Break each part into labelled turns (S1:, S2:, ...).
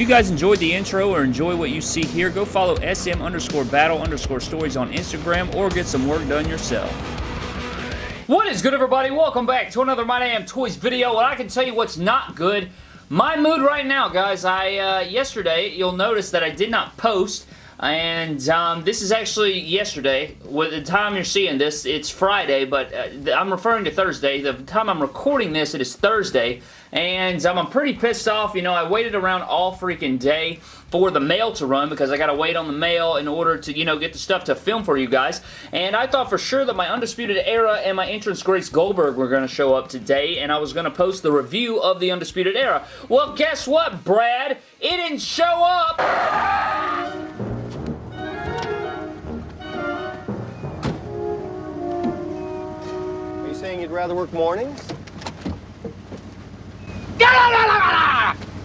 S1: If you guys enjoyed the intro or enjoy what you see here, go follow SM underscore battle underscore stories on Instagram or get some work done yourself. What is good, everybody? Welcome back to another My Damn Toys video, and I can tell you what's not good. My mood right now, guys. I, uh, yesterday, you'll notice that I did not post and um, this is actually yesterday. With the time you're seeing this, it's Friday, but uh, I'm referring to Thursday. The time I'm recording this, it is Thursday, and um, I'm pretty pissed off. You know, I waited around all freaking day for the mail to run because I got to wait on the mail in order to, you know, get the stuff to film for you guys. And I thought for sure that my Undisputed Era and my entrance Greats Goldberg were going to show up today, and I was going to post the review of the Undisputed Era. Well, guess what, Brad? It didn't show up!
S2: Rather work mornings?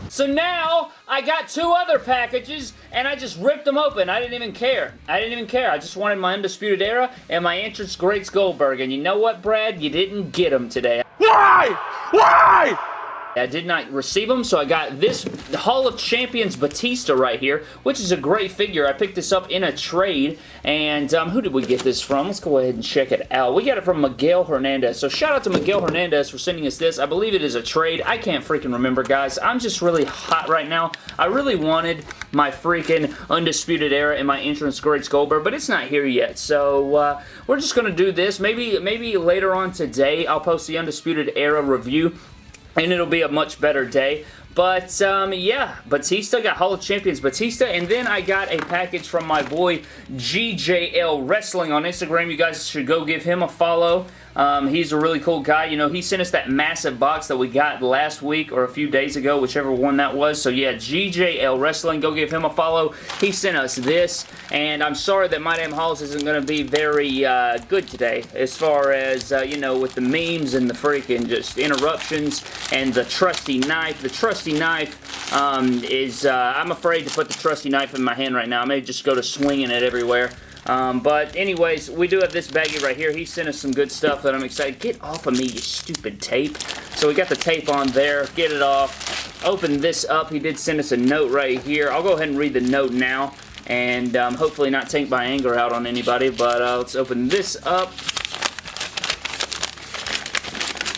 S1: So now, I got two other packages, and I just ripped them open. I didn't even care. I didn't even care. I just wanted my Undisputed Era and my entrance Greats Goldberg. And you know what, Brad? You didn't get them today.
S2: Why? Why?
S1: I did not receive them, so I got this Hall of Champions Batista right here, which is a great figure. I picked this up in a trade, and um, who did we get this from? Let's go ahead and check it out. We got it from Miguel Hernandez, so shout out to Miguel Hernandez for sending us this. I believe it is a trade. I can't freaking remember, guys. I'm just really hot right now. I really wanted my freaking Undisputed Era in my entrance Greats Goldberg, but it's not here yet, so uh, we're just going to do this. Maybe, maybe later on today, I'll post the Undisputed Era review and it'll be a much better day. But, um, yeah, Batista got Hall of Champions Batista, and then I got a package from my boy GJL Wrestling on Instagram. You guys should go give him a follow. Um, he's a really cool guy. You know, he sent us that massive box that we got last week or a few days ago, whichever one that was. So, yeah, GJL Wrestling. Go give him a follow. He sent us this, and I'm sorry that My Damn Hauls isn't going to be very uh, good today as far as, uh, you know, with the memes and the freaking just interruptions and the trusty knife. The trusty knife um, is, uh, I'm afraid to put the trusty knife in my hand right now. I may just go to swinging it everywhere. Um, but anyways, we do have this baggie right here. He sent us some good stuff that I'm excited. Get off of me, you stupid tape. So we got the tape on there. Get it off. Open this up. He did send us a note right here. I'll go ahead and read the note now and um, hopefully not take my anger out on anybody. But uh, let's open this up.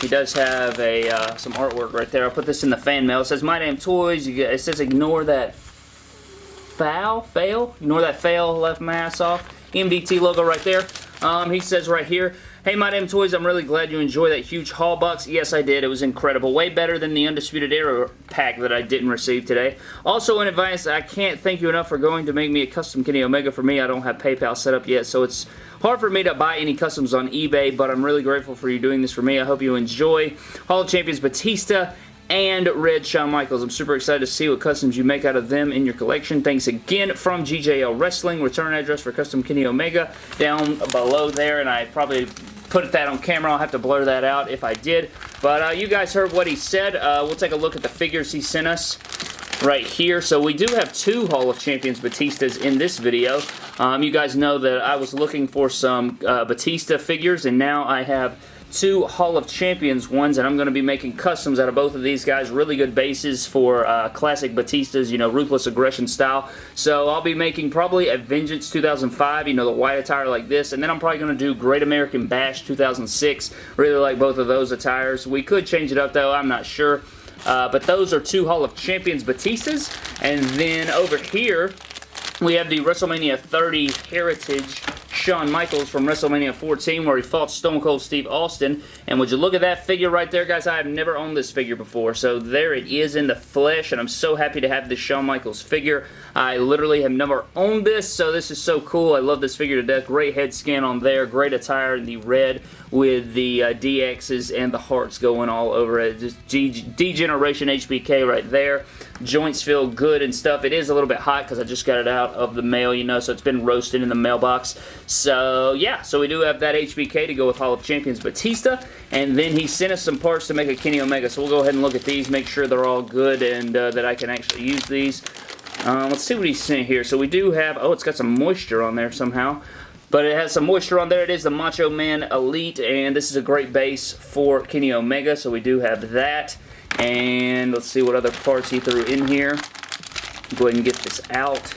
S1: He does have a uh, some artwork right there. I'll put this in the fan mail. It says, My Damn Toys. Get, it says, ignore that foul, fail. Ignore that fail, left my ass off. MDT logo right there. Um, he says right here, Hey, My Damn Toys, I'm really glad you enjoyed that huge haul box. Yes, I did. It was incredible. Way better than the Undisputed Era pack that I didn't receive today. Also, in advance, I can't thank you enough for going to make me a custom Kenny Omega for me. I don't have PayPal set up yet, so it's hard for me to buy any customs on eBay, but I'm really grateful for you doing this for me. I hope you enjoy. Hall of Champions Batista and Red Shawn Michaels. I'm super excited to see what customs you make out of them in your collection. Thanks again from GJL Wrestling. Return address for custom Kenny Omega down below there, and I probably put that on camera. I'll have to blur that out if I did. But uh, you guys heard what he said. Uh, we'll take a look at the figures he sent us right here. So we do have two Hall of Champions Batistas in this video. Um, you guys know that I was looking for some uh, Batista figures, and now I have two Hall of Champions ones, and I'm going to be making customs out of both of these guys. Really good bases for uh, classic Batistas, you know, Ruthless Aggression style. So I'll be making probably a Vengeance 2005, you know, the white attire like this, and then I'm probably going to do Great American Bash 2006. Really like both of those attires. We could change it up, though. I'm not sure. Uh, but those are two Hall of Champions Batistas. And then over here, we have the WrestleMania 30 Heritage Shawn Michaels from WrestleMania 14 where he fought Stone Cold Steve Austin. And would you look at that figure right there, guys? I have never owned this figure before. So there it is in the flesh, and I'm so happy to have this Shawn Michaels figure. I literally have never owned this, so this is so cool. I love this figure to death. Great head scan on there. Great attire in the red with the uh, DXs and the hearts going all over it. Just D-Generation HBK right there. Joints feel good and stuff. It is a little bit hot because I just got it out of the mail, you know, so it's been roasted in the mailbox. So, yeah, so we do have that HBK to go with Hall of Champions Batista, and then he sent us some parts to make a Kenny Omega, so we'll go ahead and look at these, make sure they're all good and uh, that I can actually use these. Um, let's see what he sent here. So we do have, oh, it's got some moisture on there somehow. But it has some moisture on there. It is the Macho Man Elite, and this is a great base for Kenny Omega, so we do have that. And let's see what other parts he threw in here. Go ahead and get this out.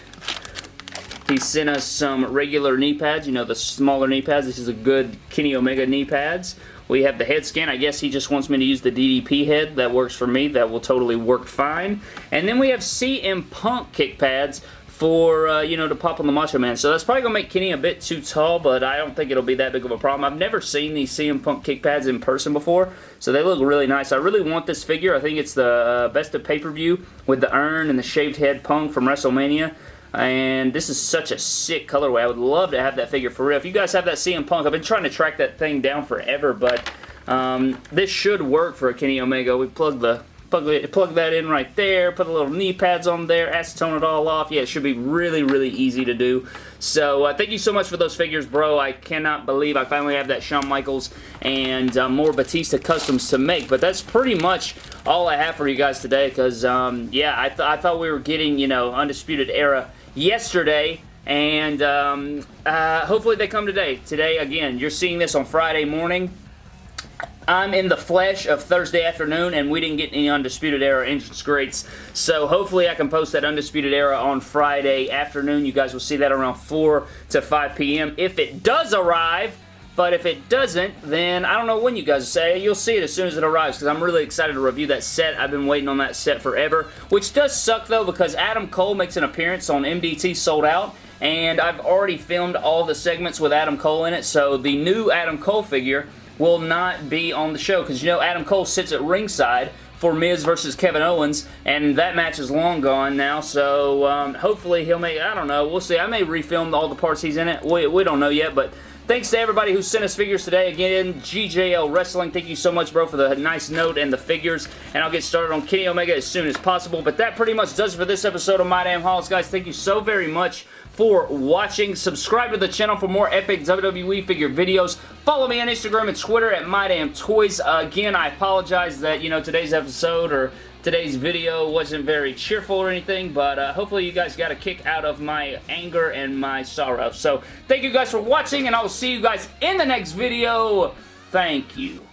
S1: He sent us some regular knee pads, you know, the smaller knee pads. This is a good Kenny Omega knee pads. We have the head scan. I guess he just wants me to use the DDP head. That works for me. That will totally work fine. And then we have CM Punk kick pads for, uh, you know, to pop on the Macho Man. So that's probably going to make Kenny a bit too tall, but I don't think it'll be that big of a problem. I've never seen these CM Punk kick pads in person before, so they look really nice. I really want this figure. I think it's the uh, best of pay-per-view with the urn and the shaved head Punk from WrestleMania. And this is such a sick colorway. I would love to have that figure for real. If you guys have that CM Punk, I've been trying to track that thing down forever, but um, this should work for a Kenny Omega. We plug the plug, plug that in right there, put the little knee pads on there, acetone it all off. Yeah, it should be really, really easy to do. So uh, thank you so much for those figures, bro. I cannot believe I finally have that Shawn Michaels and uh, more Batista customs to make. But that's pretty much all I have for you guys today because, um, yeah, I, th I thought we were getting, you know, Undisputed Era yesterday and um, uh, hopefully they come today. Today, again, you're seeing this on Friday morning. I'm in the flesh of Thursday afternoon, and we didn't get any Undisputed Era entrance greats. So hopefully I can post that Undisputed Era on Friday afternoon. You guys will see that around 4 to 5 p.m. If it does arrive, but if it doesn't, then I don't know when you guys say. You'll see it as soon as it arrives because I'm really excited to review that set. I've been waiting on that set forever, which does suck though because Adam Cole makes an appearance on MDT Sold Out and I've already filmed all the segments with Adam Cole in it, so the new Adam Cole figure will not be on the show because you know Adam Cole sits at ringside for Miz versus Kevin Owens, and that match is long gone now, so um, hopefully he'll make, I don't know, we'll see. I may refilm all the parts he's in it. We, we don't know yet, but Thanks to everybody who sent us figures today. Again, GJL Wrestling, thank you so much, bro, for the nice note and the figures. And I'll get started on Kenny Omega as soon as possible. But that pretty much does it for this episode of My Damn Hauls. Guys, thank you so very much for watching. Subscribe to the channel for more epic WWE figure videos. Follow me on Instagram and Twitter at My MyDamnToys. Uh, again, I apologize that, you know, today's episode or today's video wasn't very cheerful or anything, but uh, hopefully you guys got a kick out of my anger and my sorrow. So, thank you guys for watching, and I will see you guys in the next video. Thank you.